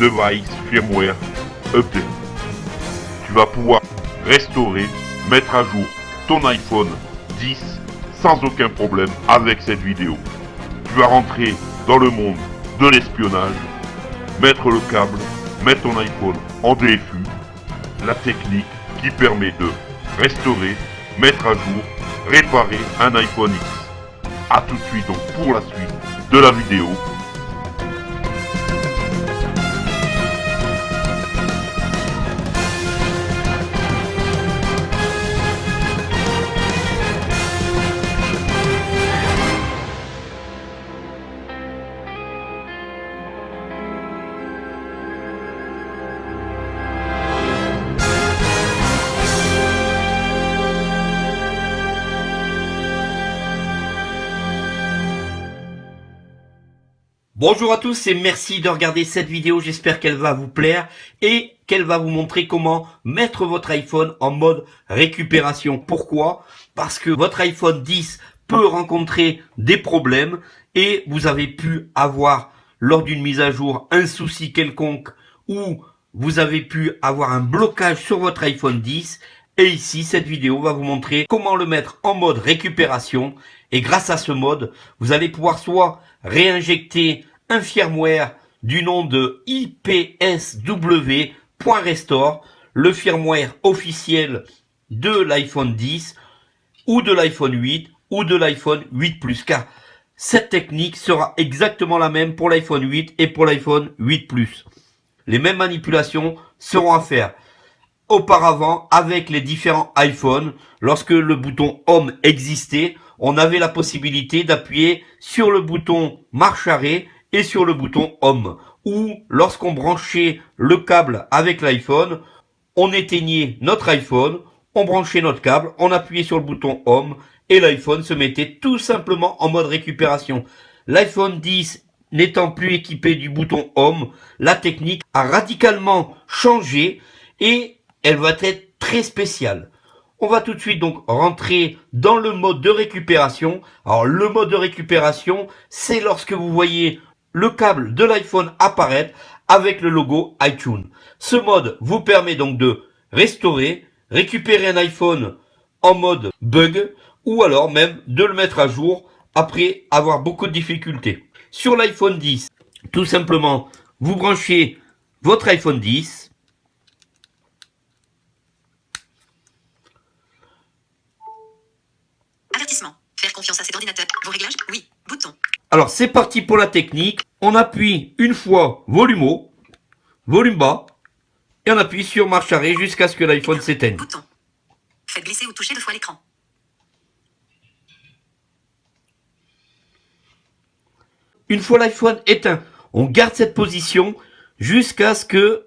Device Firmware Update. Tu vas pouvoir restaurer, mettre à jour ton iPhone 10 sans aucun problème avec cette vidéo. Tu vas rentrer dans le monde de l'espionnage, mettre le câble, mettre ton iPhone en DFU, la technique qui permet de restaurer, mettre à jour, réparer un iPhone X. A tout de suite donc pour la suite de la vidéo. Bonjour à tous et merci de regarder cette vidéo, j'espère qu'elle va vous plaire et qu'elle va vous montrer comment mettre votre iPhone en mode récupération. Pourquoi? Parce que votre iPhone 10 peut rencontrer des problèmes et vous avez pu avoir lors d'une mise à jour un souci quelconque ou vous avez pu avoir un blocage sur votre iPhone 10 et ici cette vidéo va vous montrer comment le mettre en mode récupération. Et grâce à ce mode vous allez pouvoir soit réinjecter un firmware du nom de IPSW.restore, le firmware officiel de l'iPhone 10 ou de l'iPhone 8 ou de l'iPhone 8 Plus. Car cette technique sera exactement la même pour l'iPhone 8 et pour l'iPhone 8 Plus. Les mêmes manipulations seront à faire. Auparavant, avec les différents iPhones, lorsque le bouton Home existait, on avait la possibilité d'appuyer sur le bouton marche arrêt et sur le bouton Home. Ou lorsqu'on branchait le câble avec l'iPhone, on éteignait notre iPhone, on branchait notre câble, on appuyait sur le bouton Home et l'iPhone se mettait tout simplement en mode récupération. L'iPhone 10 n'étant plus équipé du bouton Home, la technique a radicalement changé et elle va être très spéciale. On va tout de suite donc rentrer dans le mode de récupération. Alors le mode de récupération, c'est lorsque vous voyez le câble de l'iPhone apparaître avec le logo iTunes. Ce mode vous permet donc de restaurer, récupérer un iPhone en mode bug ou alors même de le mettre à jour après avoir beaucoup de difficultés. Sur l'iPhone 10, tout simplement, vous branchez votre iPhone 10. Avertissement. Faire confiance à cet ordinateur. Vos réglages Oui. Bouton. Alors c'est parti pour la technique. On appuie une fois volume haut, volume bas, et on appuie sur marche arrêt jusqu'à ce que l'iPhone s'éteigne. Bouton. Faites glisser ou toucher deux fois l'écran. Une fois l'iPhone éteint, on garde cette position jusqu'à ce que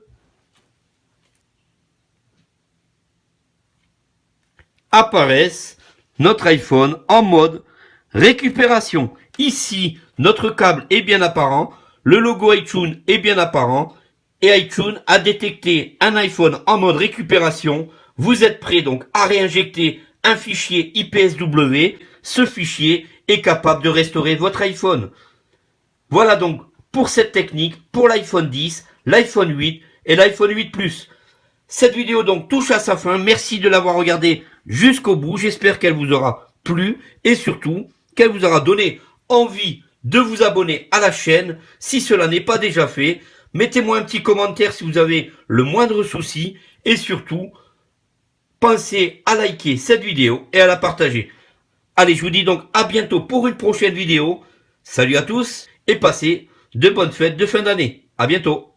apparaisse notre iPhone en mode récupération. Ici, notre câble est bien apparent, le logo iTunes est bien apparent, et iTunes a détecté un iPhone en mode récupération. Vous êtes prêt donc à réinjecter un fichier IPSW. Ce fichier est capable de restaurer votre iPhone. Voilà donc pour cette technique pour l'iPhone 10, l'iPhone 8 et l'iPhone 8 Plus. Cette vidéo donc touche à sa fin. Merci de l'avoir regardée jusqu'au bout. J'espère qu'elle vous aura plu et surtout qu'elle vous aura donné envie de vous abonner à la chaîne si cela n'est pas déjà fait. Mettez-moi un petit commentaire si vous avez le moindre souci et surtout, pensez à liker cette vidéo et à la partager. Allez, je vous dis donc à bientôt pour une prochaine vidéo. Salut à tous et passez de bonnes fêtes de fin d'année. À bientôt.